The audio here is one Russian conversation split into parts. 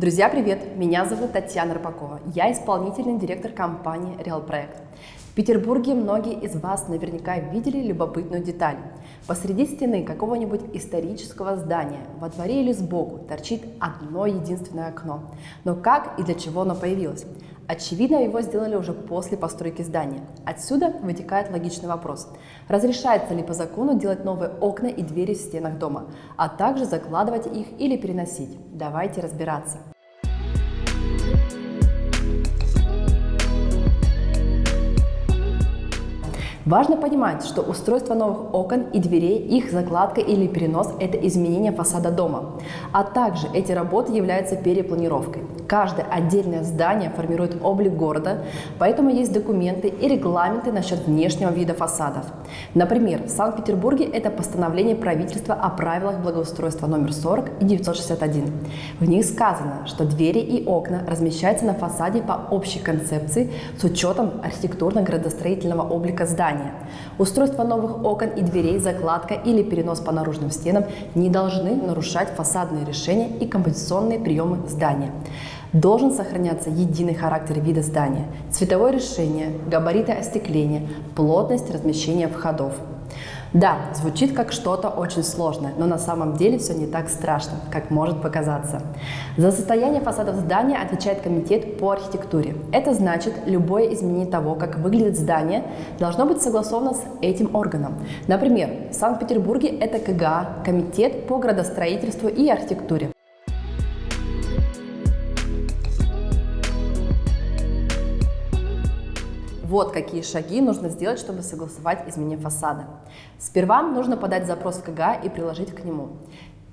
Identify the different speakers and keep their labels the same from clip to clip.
Speaker 1: Друзья, привет! Меня зовут Татьяна Рыбакова. Я исполнительный директор компании Project. В Петербурге многие из вас наверняка видели любопытную деталь. Посреди стены какого-нибудь исторического здания, во дворе или сбоку, торчит одно единственное окно. Но как и для чего оно появилось? Очевидно, его сделали уже после постройки здания. Отсюда вытекает логичный вопрос. Разрешается ли по закону делать новые окна и двери в стенах дома, а также закладывать их или переносить? Давайте разбираться. Важно понимать, что устройство новых окон и дверей, их закладка или перенос – это изменение фасада дома. А также эти работы являются перепланировкой. Каждое отдельное здание формирует облик города, поэтому есть документы и регламенты насчет внешнего вида фасадов. Например, в Санкт-Петербурге это постановление правительства о правилах благоустройства номер 40 и 961. В них сказано, что двери и окна размещаются на фасаде по общей концепции с учетом архитектурно-градостроительного облика здания здания. Устройство новых окон и дверей, закладка или перенос по наружным стенам не должны нарушать фасадные решения и композиционные приемы здания. Должен сохраняться единый характер вида здания, цветовое решение, габариты остекления, плотность размещения входов. Да, звучит как что-то очень сложное, но на самом деле все не так страшно, как может показаться. За состояние фасадов здания отвечает комитет по архитектуре. Это значит, любое изменение того, как выглядит здание, должно быть согласовано с этим органом. Например, в Санкт-Петербурге это КГА, Комитет по градостроительству и архитектуре. Вот какие шаги нужно сделать, чтобы согласовать изменение фасада. Сперва нужно подать запрос в КГА и приложить к нему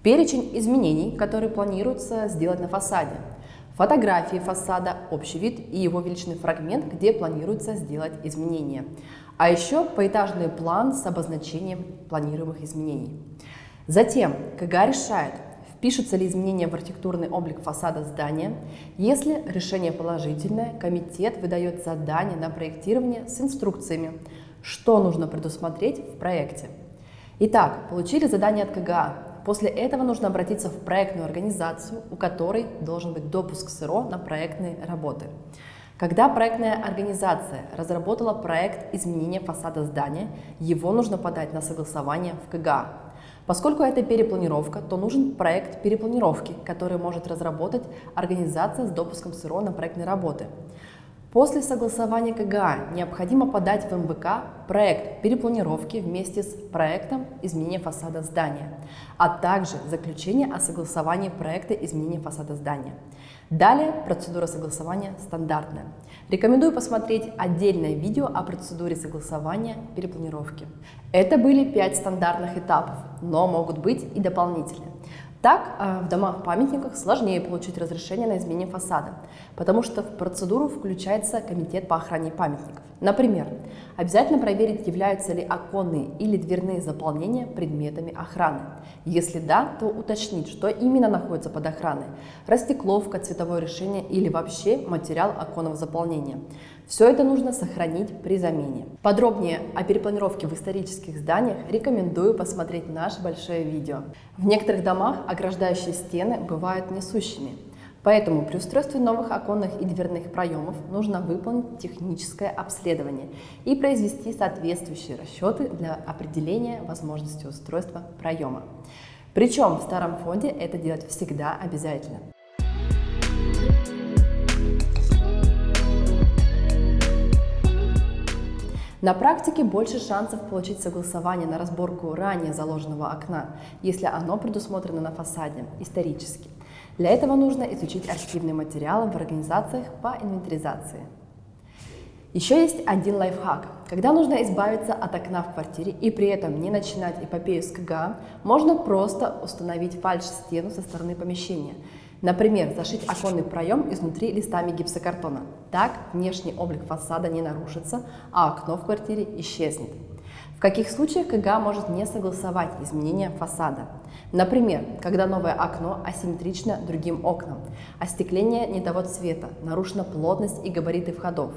Speaker 1: перечень изменений, которые планируется сделать на фасаде, фотографии фасада, общий вид и его величный фрагмент, где планируется сделать изменения, а еще поэтажный план с обозначением планируемых изменений. Затем КГА решает, впишутся ли изменения в архитектурный облик фасада здания. Если решение положительное, комитет выдает задание на проектирование с инструкциями, что нужно предусмотреть в проекте. Итак, получили задание от КГА. После этого нужно обратиться в проектную организацию, у которой должен быть допуск СРО на проектные работы. Когда проектная организация разработала проект изменения фасада здания, его нужно подать на согласование в КГА. Поскольку это перепланировка, то нужен проект перепланировки, который может разработать организация с допуском СРО на проектные работы. После согласования КГА необходимо подать в МВК проект перепланировки вместе с проектом изменения фасада здания, а также заключение о согласовании проекта изменения фасада здания. Далее процедура согласования стандартная. Рекомендую посмотреть отдельное видео о процедуре согласования перепланировки. Это были пять стандартных этапов, но могут быть и дополнительные. Так, э, в домах-памятниках сложнее получить разрешение на изменение фасада, потому что в процедуру включается комитет по охране памятников. Например, обязательно проверить, являются ли оконные или дверные заполнения предметами охраны. Если да, то уточнить, что именно находится под охраной – растекловка, цветовое решение или вообще материал оконного заполнения. Все это нужно сохранить при замене. Подробнее о перепланировке в исторических зданиях рекомендую посмотреть наше большое видео. В некоторых домах ограждающие стены бывают несущими. Поэтому при устройстве новых оконных и дверных проемов нужно выполнить техническое обследование и произвести соответствующие расчеты для определения возможности устройства проема. Причем в старом фонде это делать всегда обязательно. На практике больше шансов получить согласование на разборку ранее заложенного окна, если оно предусмотрено на фасаде исторически. Для этого нужно изучить архивные материалы в организациях по инвентаризации. Еще есть один лайфхак. Когда нужно избавиться от окна в квартире и при этом не начинать эпопею с КГА, можно просто установить фальш-стену со стороны помещения – Например, зашить оконный проем изнутри листами гипсокартона. Так внешний облик фасада не нарушится, а окно в квартире исчезнет. В каких случаях КГА может не согласовать изменения фасада? Например, когда новое окно асимметрично другим окнам, остекление не того цвета, нарушена плотность и габариты входов.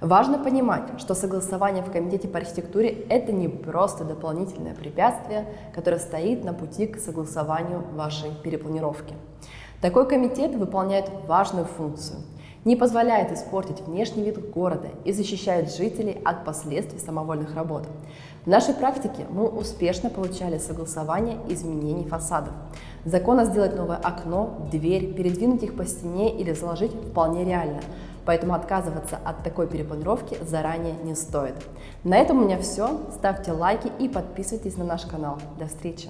Speaker 1: Важно понимать, что согласование в Комитете по архитектуре – это не просто дополнительное препятствие, которое стоит на пути к согласованию вашей перепланировки. Такой комитет выполняет важную функцию – не позволяет испортить внешний вид города и защищает жителей от последствий самовольных работ. В нашей практике мы успешно получали согласование изменений фасадов. Законно сделать новое окно, дверь, передвинуть их по стене или заложить вполне реально. Поэтому отказываться от такой перепланировки заранее не стоит. На этом у меня все. Ставьте лайки и подписывайтесь на наш канал. До встречи!